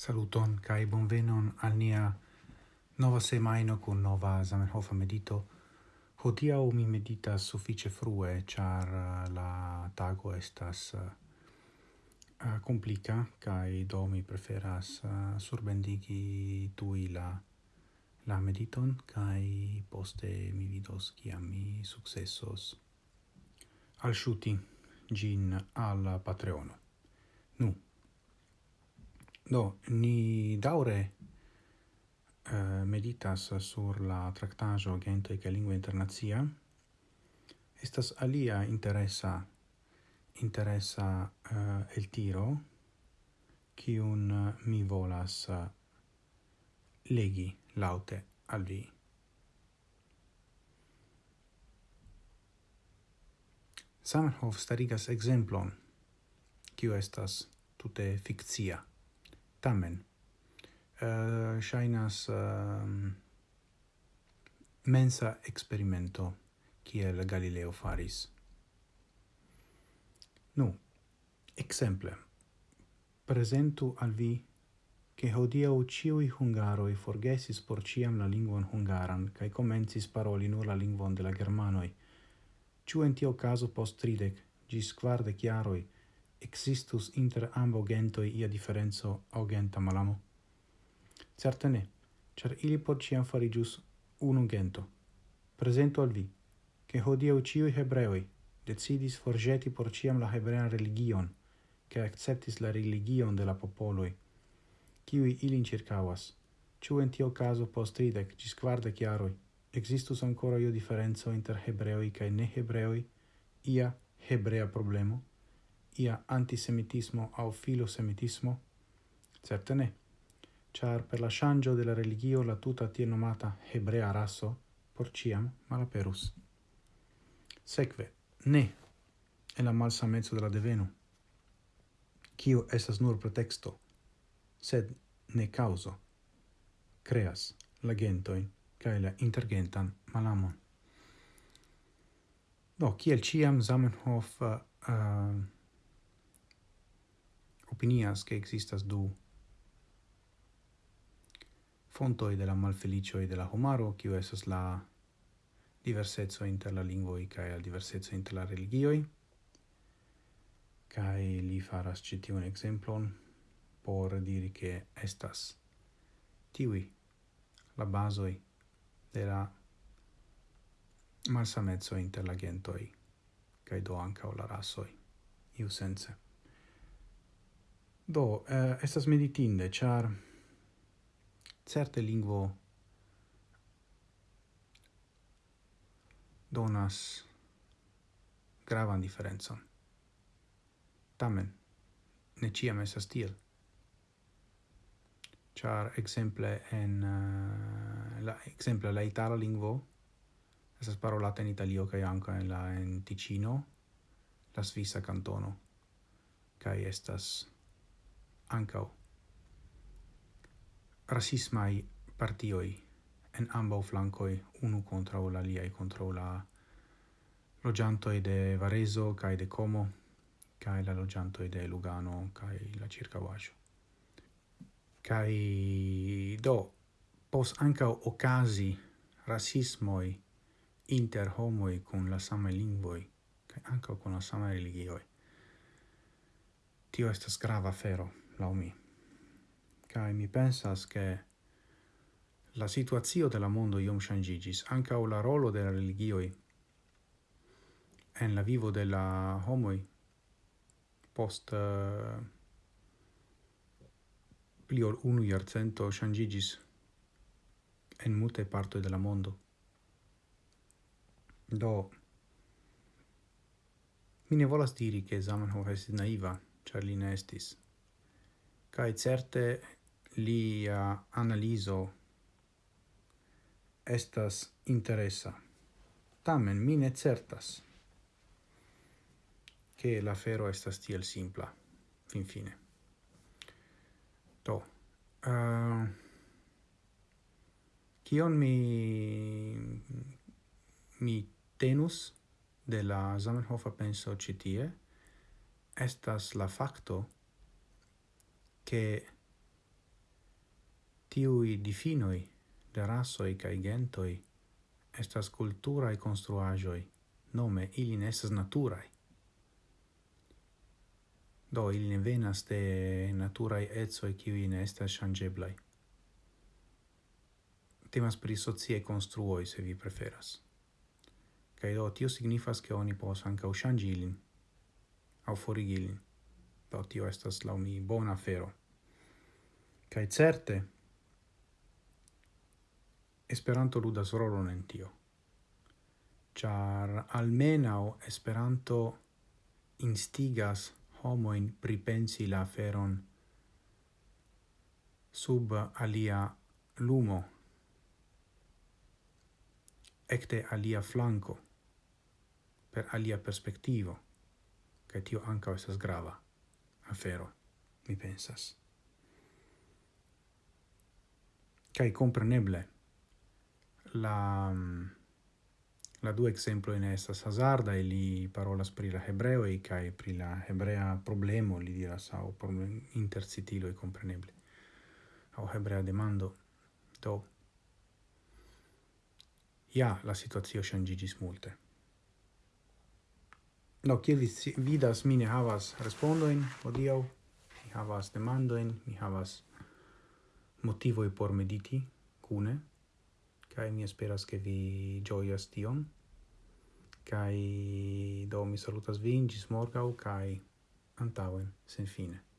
Saluton kai bonvenon al nia nova semaino kun nova Zamenhof medito. Hodiaŭ mi meditas suffice frue, ĉar uh, la tago estas uh, uh complica kai do mi preferas uh, surbendigi tui la la mediton kai poste mi vidos kiam mi successos al shuti gin al patreono. Nu, Do, ni daure uh, meditas sur la tractajo Gentoi ca Lingua Internazia. Estas alia interessa interessa uh, eh, el tiro cium eh, mi volas uh, legi laute al vi. Samenhof starigas exemplon, qui estas tute fictia tamen eh, uh, shainas uh, ehm, mensa experimento kiel Galileo faris. Nu, exemple, presentu al vi che hodiau ciui hungaroi forgesis por ciam la lingvon hungaran cae comencis paroli nur la lingvon de la germanoi. Ciu en tio caso post tridec, gis quardec iaroi, existus inter ambo gentoi ia differenzo au genta malamo? Certe ne, cer ili por ciam farigius unum gento. Presento al vi, che hodiau ciui hebreoi decidis forgeti por ciam la hebrean religion, che acceptis la religion de la popoloi, ciui ilin circavas. Ciu in tio caso post tridec, cis quardec iaroi, existus ancora io differenzo inter hebreoi cae ne hebreoi, ia hebrea problemo? ia antisemitismo au filosemitismo? Certe ne. Char per la shangio della religio la tuta tie nomata hebrea raso por ciam malaperus. Sekve, ne, e la malsa mezzo della deveno, cio estas nur pretexto, sed ne causo, creas la gentoin cae la intergentan malamon. Do, kiel ciam Zamenhof uh, uh, opinias che existas du fontoi de la malfelicioi de la homaro, kiu esas la diversetzo inter la lingvoi kaj la diversetzo inter la religioi, cae li faras ĉi un exemplon por diri che estas tiwi la basoi de la malsamezzo inter la gentoi, kaj do ankaŭ la rasoi iu sense. Do, eh, estas meditinde, char certe lingvo donas gravan differenzon. Tamen, ne ciam esas tiel. Char exemple en uh, la exemple la itala lingvo esas parolata in Italio kaj anka en la en Ticino, la svisa cantono kaj estas ancau. Rasismai partioi en ambau flancoi, unu kontraŭ la liai contra la logiantoi de Varezo kaj de Como kai la logiantoi de Lugano kai la circa ĉirkaŭaĵo. kai do pos ancau ocasi rasismoi inter homoi con la samaj lingvoi, kaj ancau con la samaj religioi. Tio estas grava fero lau mi. Cae mi pensas che la situazio de la mondo iom changigis, anca o la rolo de la religioi en la vivo de la homoi post uh, pli ol unu iarcento changigis en multe parto de la mondo. Do, mi ne volas diri che Zamenhof estis naiva, char li ne estis kai certe lia analizo estas interesa. Tamen mi ne certas che la fero estas tiel simpla, fin fine. to uh, kion mi mi tenus de la Zamenhofa penso citie estas la facto che tiui difinoi de rasoi cae gentoi estas culturae construajoi nome ili ne estas naturae. Do, ili ne venas de naturae etsoi kiui ne estas changeblai. Temas pri socie construoi, se vi preferas. kai do, tio signifas che oni pos ancau u ilin, au forigi ilin. Do, tio estas, lau mi, bona afero. Kai certe, Esperanto ludas rolon en tio. Char almenau Esperanto instigas homoin pripensi la aferon sub alia lumo, ecte alia flanco, per alia perspectivo, ca tio anca estas grava afero, mi pensas. Kai compreneble. La mm, la due exemplo in estas hazarda e li parolas pri la hebreo e kai pri la hebrea problemo li diras au problem intercitilo e compreneble. Au hebrea demando. Do ja la situazio changigis multe. No, kiel vi vidas mine havas respondoin odio mi havas demandoin mi havas motivoi por mediti cune, cae mi esperas che vi gioias tion, cae do mi salutas vin, gis morgau, cae antauen, sen fine.